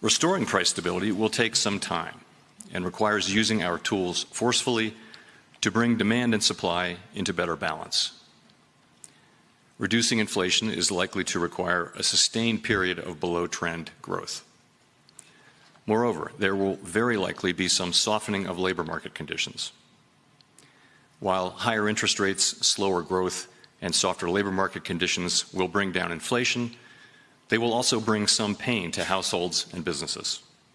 Restoring price stability will take some time and requires using our tools forcefully to bring demand and supply into better balance. Reducing inflation is likely to require a sustained period of below-trend growth. Moreover, there will very likely be some softening of labor market conditions. While higher interest rates, slower growth, and softer labor market conditions will bring down inflation, they will also bring some pain to households and businesses.